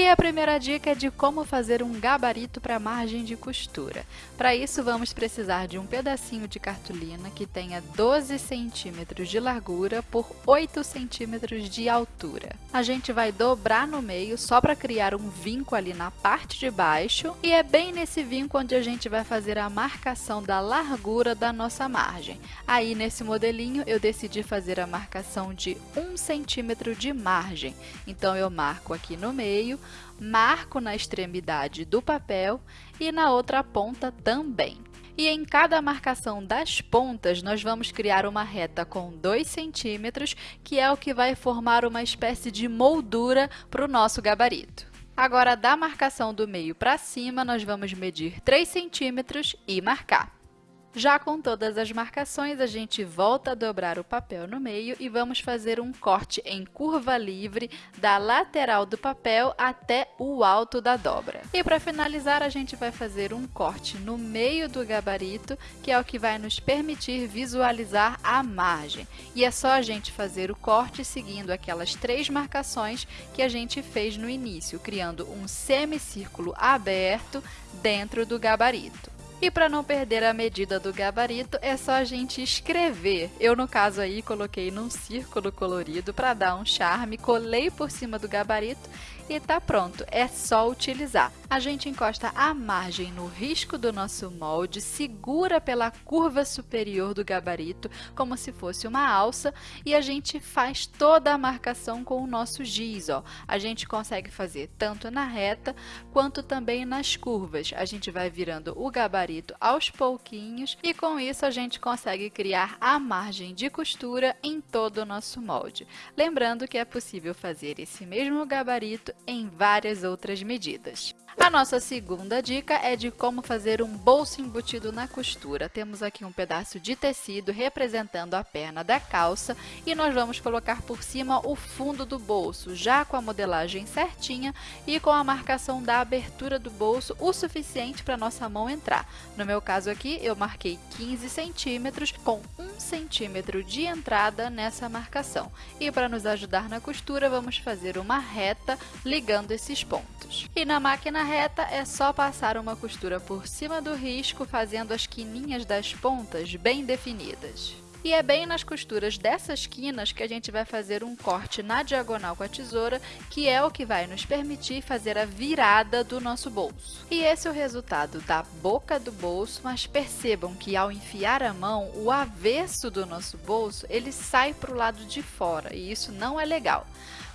E a primeira dica é de como fazer um gabarito para margem de costura. Para isso, vamos precisar de um pedacinho de cartolina que tenha 12 centímetros de largura por 8 centímetros de altura. A gente vai dobrar no meio só para criar um vinco ali na parte de baixo e é bem nesse vinco onde a gente vai fazer a marcação da largura da nossa margem. Aí, nesse modelinho, eu decidi fazer a marcação de 1 centímetro de margem. Então, eu marco aqui no meio, marco na extremidade do papel e na outra ponta também. E em cada marcação das pontas, nós vamos criar uma reta com 2 centímetros, que é o que vai formar uma espécie de moldura para o nosso gabarito. Agora, da marcação do meio para cima, nós vamos medir 3 centímetros e marcar. Já com todas as marcações, a gente volta a dobrar o papel no meio e vamos fazer um corte em curva livre da lateral do papel até o alto da dobra. E para finalizar, a gente vai fazer um corte no meio do gabarito, que é o que vai nos permitir visualizar a margem. E é só a gente fazer o corte seguindo aquelas três marcações que a gente fez no início, criando um semicírculo aberto dentro do gabarito. E para não perder a medida do gabarito, é só a gente escrever. Eu, no caso aí, coloquei num círculo colorido para dar um charme, colei por cima do gabarito e tá pronto, é só utilizar. A gente encosta a margem no risco do nosso molde, segura pela curva superior do gabarito, como se fosse uma alça, e a gente faz toda a marcação com o nosso giz. Ó. A gente consegue fazer tanto na reta, quanto também nas curvas. A gente vai virando o gabarito aos pouquinhos, e com isso a gente consegue criar a margem de costura em todo o nosso molde. Lembrando que é possível fazer esse mesmo gabarito em várias outras medidas. A nossa segunda dica é de como fazer um bolso embutido na costura. Temos aqui um pedaço de tecido representando a perna da calça e nós vamos colocar por cima o fundo do bolso, já com a modelagem certinha e com a marcação da abertura do bolso o suficiente para nossa mão entrar. No meu caso aqui, eu marquei 15 centímetros com 1 centímetro de entrada nessa marcação. E para nos ajudar na costura, vamos fazer uma reta ligando esses pontos. E na máquina na reta, é só passar uma costura por cima do risco, fazendo as quininhas das pontas bem definidas. E é bem nas costuras dessas quinas que a gente vai fazer um corte na diagonal com a tesoura, que é o que vai nos permitir fazer a virada do nosso bolso. E esse é o resultado da boca do bolso, mas percebam que ao enfiar a mão, o avesso do nosso bolso, ele sai para o lado de fora, e isso não é legal.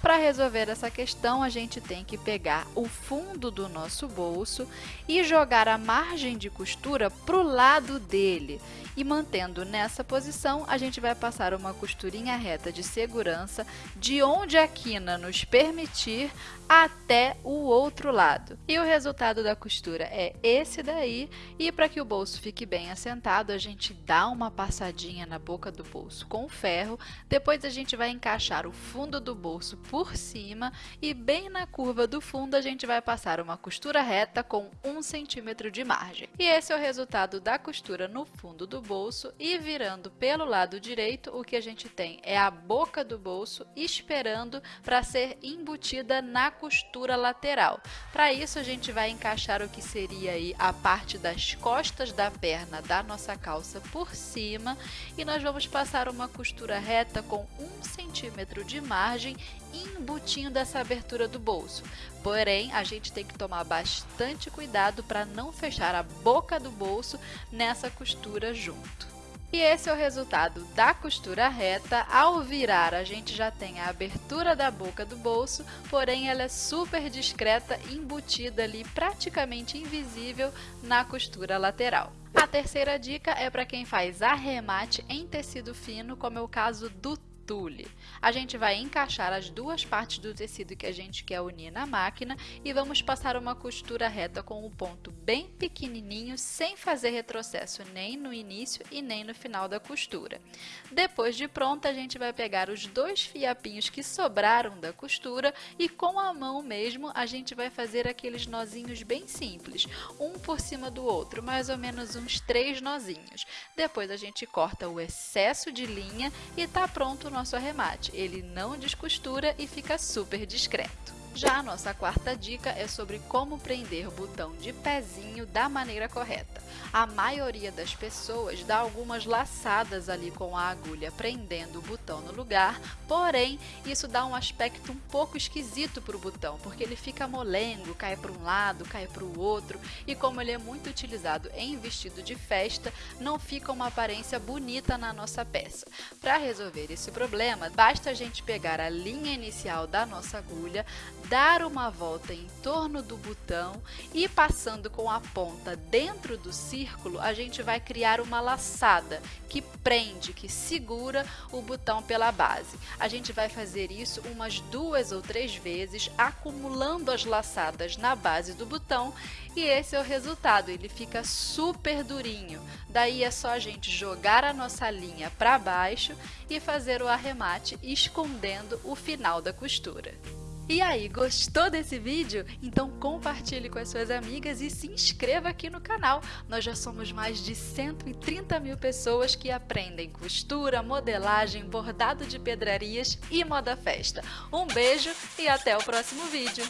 Para resolver essa questão, a gente tem que pegar o fundo do nosso bolso e jogar a margem de costura para o lado dele. E mantendo nessa posição, a gente vai passar uma costurinha reta de segurança de onde a quina nos permitir até o outro lado. E o resultado da costura é esse daí, e para que o bolso fique bem assentado, a gente dá uma passadinha na boca do bolso com ferro, depois a gente vai encaixar o fundo do bolso por cima e bem na curva do fundo a gente vai passar uma costura reta com um centímetro de margem. E esse é o resultado da costura no fundo do bolso e virando pelo lado direito, o que a gente tem é a boca do bolso esperando para ser embutida na costura lateral. Para isso, a gente vai encaixar o que seria aí a parte das costas da perna da nossa calça por cima e nós vamos passar uma costura reta com um centímetro de margem embutindo essa abertura do bolso. Porém, a gente tem que tomar bastante cuidado para não fechar a boca do bolso nessa costura junto. E esse é o resultado da costura reta. Ao virar, a gente já tem a abertura da boca do bolso, porém ela é super discreta, embutida ali, praticamente invisível na costura lateral. A terceira dica é para quem faz arremate em tecido fino, como é o caso do tule. A gente vai encaixar as duas partes do tecido que a gente quer unir na máquina e vamos passar uma costura reta com um ponto bem pequenininho, sem fazer retrocesso nem no início e nem no final da costura. Depois de pronta, a gente vai pegar os dois fiapinhos que sobraram da costura e com a mão mesmo a gente vai fazer aqueles nozinhos bem simples, um por cima do outro, mais ou menos uns três nozinhos. Depois a gente corta o excesso de linha e tá pronto nosso arremate. Ele não descostura e fica super discreto. Já a nossa quarta dica é sobre como prender o botão de pezinho da maneira correta. A maioria das pessoas dá algumas laçadas ali com a agulha prendendo o botão no lugar, porém isso dá um aspecto um pouco esquisito para o botão, porque ele fica molengo, cai para um lado, cai para o outro, e como ele é muito utilizado em vestido de festa, não fica uma aparência bonita na nossa peça. Para resolver esse problema, basta a gente pegar a linha inicial da nossa agulha, dar uma volta em torno do botão e passando com a ponta dentro do círculo, a gente vai criar uma laçada que prende, que segura o botão pela base. A gente vai fazer isso umas duas ou três vezes, acumulando as laçadas na base do botão e esse é o resultado, ele fica super durinho. Daí é só a gente jogar a nossa linha para baixo e fazer o arremate escondendo o final da costura. E aí, gostou desse vídeo? Então compartilhe com as suas amigas e se inscreva aqui no canal. Nós já somos mais de 130 mil pessoas que aprendem costura, modelagem, bordado de pedrarias e moda festa. Um beijo e até o próximo vídeo!